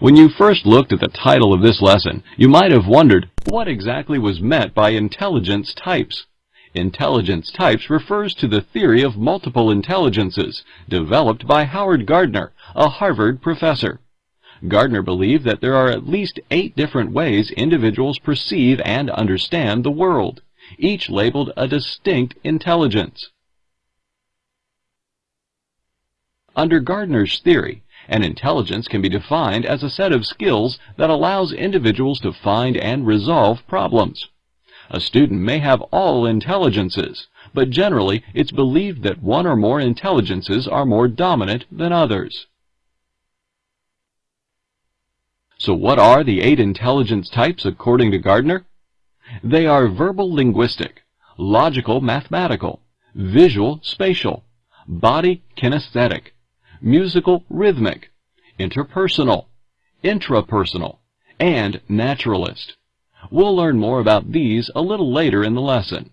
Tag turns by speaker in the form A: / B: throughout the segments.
A: When you first looked at the title of this lesson, you might have wondered what exactly was meant by intelligence types. Intelligence types refers to the theory of multiple intelligences developed by Howard Gardner, a Harvard professor. Gardner believed that there are at least eight different ways individuals perceive and understand the world, each labeled a distinct intelligence. Under Gardner's theory, an intelligence can be defined as a set of skills that allows individuals to find and resolve problems. A student may have all intelligences, but generally it's believed that one or more intelligences are more dominant than others. So what are the eight intelligence types according to Gardner? They are verbal linguistic, logical mathematical, visual spatial, body kinesthetic, musical rhythmic, interpersonal, intrapersonal, and naturalist. We'll learn more about these a little later in the lesson.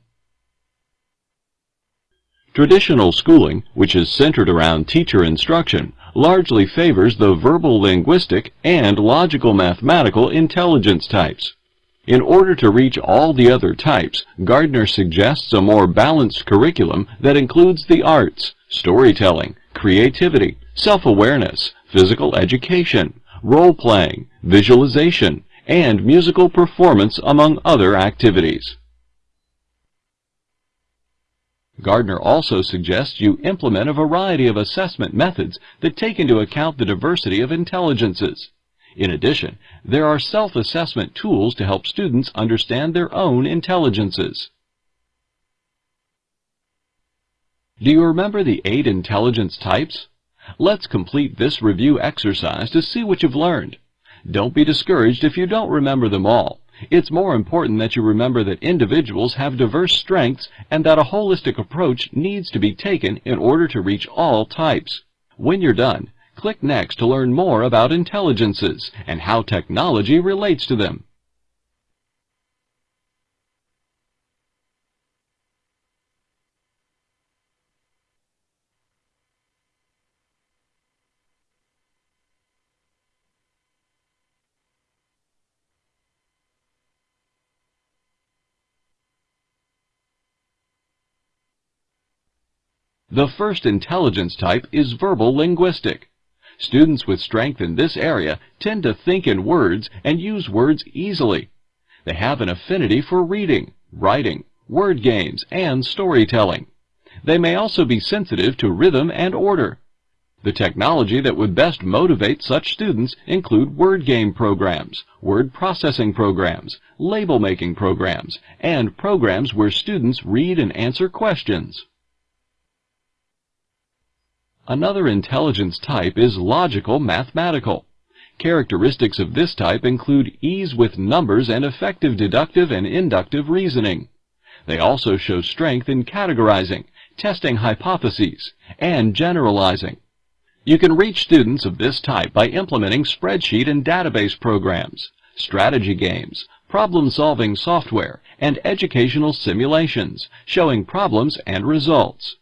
A: Traditional schooling, which is centered around teacher instruction, largely favors the verbal linguistic and logical mathematical intelligence types. In order to reach all the other types, Gardner suggests a more balanced curriculum that includes the arts, storytelling, creativity, self-awareness, physical education, role-playing, visualization, and musical performance among other activities. Gardner also suggests you implement a variety of assessment methods that take into account the diversity of intelligences. In addition, there are self-assessment tools to help students understand their own intelligences. Do you remember the eight intelligence types? Let's complete this review exercise to see what you've learned. Don't be discouraged if you don't remember them all. It's more important that you remember that individuals have diverse strengths and that a holistic approach needs to be taken in order to reach all types. When you're done, click Next to learn more about intelligences and how technology relates to them. The first intelligence type is verbal linguistic. Students with strength in this area tend to think in words and use words easily. They have an affinity for reading, writing, word games, and storytelling. They may also be sensitive to rhythm and order. The technology that would best motivate such students include word game programs, word processing programs, label making programs, and programs where students read and answer questions. Another intelligence type is logical mathematical. Characteristics of this type include ease with numbers and effective deductive and inductive reasoning. They also show strength in categorizing, testing hypotheses, and generalizing. You can reach students of this type by implementing spreadsheet and database programs, strategy games, problem-solving software, and educational simulations, showing problems and results.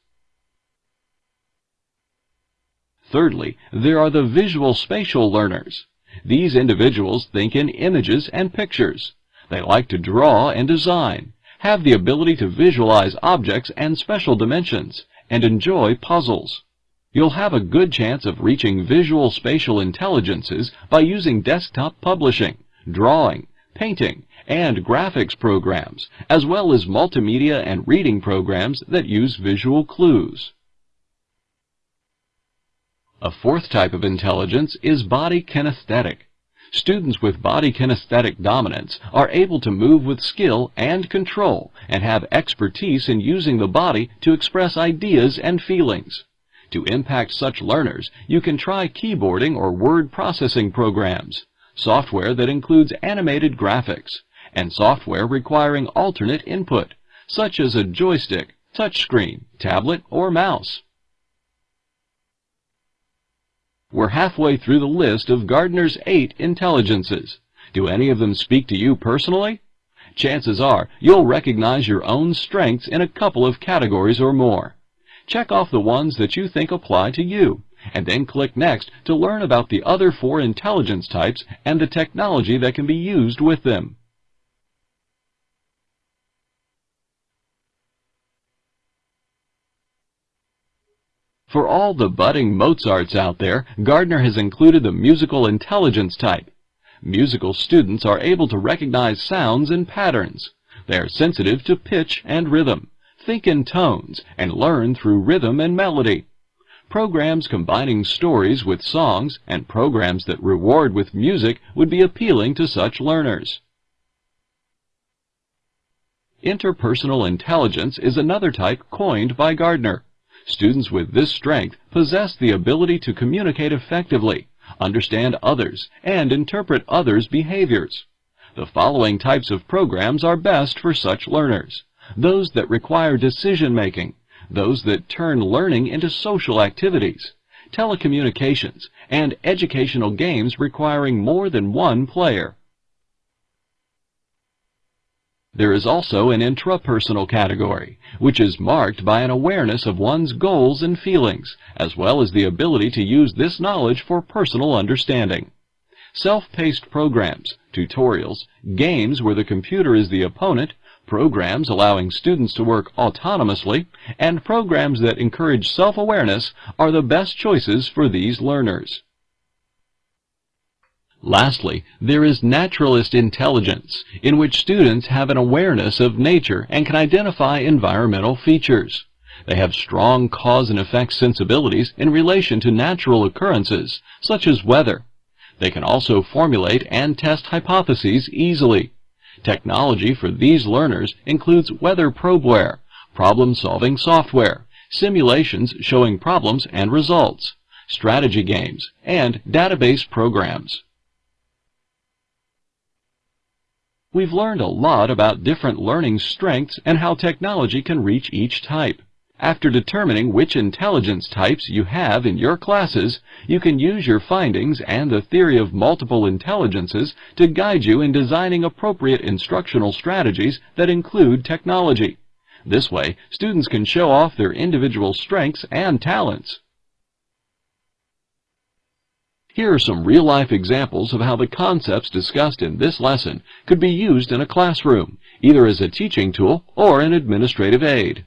A: Thirdly, there are the visual spatial learners. These individuals think in images and pictures. They like to draw and design, have the ability to visualize objects and special dimensions, and enjoy puzzles. You'll have a good chance of reaching visual spatial intelligences by using desktop publishing, drawing, painting, and graphics programs, as well as multimedia and reading programs that use visual clues. A fourth type of intelligence is body kinesthetic. Students with body kinesthetic dominance are able to move with skill and control and have expertise in using the body to express ideas and feelings. To impact such learners, you can try keyboarding or word processing programs, software that includes animated graphics, and software requiring alternate input, such as a joystick, touchscreen, tablet, or mouse. We're halfway through the list of Gardner's eight intelligences. Do any of them speak to you personally? Chances are you'll recognize your own strengths in a couple of categories or more. Check off the ones that you think apply to you, and then click Next to learn about the other four intelligence types and the technology that can be used with them. For all the budding Mozarts out there, Gardner has included the musical intelligence type. Musical students are able to recognize sounds and patterns. They are sensitive to pitch and rhythm, think in tones, and learn through rhythm and melody. Programs combining stories with songs and programs that reward with music would be appealing to such learners. Interpersonal intelligence is another type coined by Gardner. Students with this strength possess the ability to communicate effectively, understand others, and interpret others' behaviors. The following types of programs are best for such learners. Those that require decision-making, those that turn learning into social activities, telecommunications, and educational games requiring more than one player. There is also an intrapersonal category, which is marked by an awareness of one's goals and feelings, as well as the ability to use this knowledge for personal understanding self-paced programs, tutorials, games where the computer is the opponent, programs allowing students to work autonomously, and programs that encourage self-awareness are the best choices for these learners. Lastly, there is naturalist intelligence, in which students have an awareness of nature and can identify environmental features. They have strong cause and effect sensibilities in relation to natural occurrences, such as weather, they can also formulate and test hypotheses easily. Technology for these learners includes weather probeware, problem-solving software, simulations showing problems and results, strategy games, and database programs. We've learned a lot about different learning strengths and how technology can reach each type. After determining which intelligence types you have in your classes, you can use your findings and the theory of multiple intelligences to guide you in designing appropriate instructional strategies that include technology. This way, students can show off their individual strengths and talents. Here are some real-life examples of how the concepts discussed in this lesson could be used in a classroom, either as a teaching tool or an administrative aid.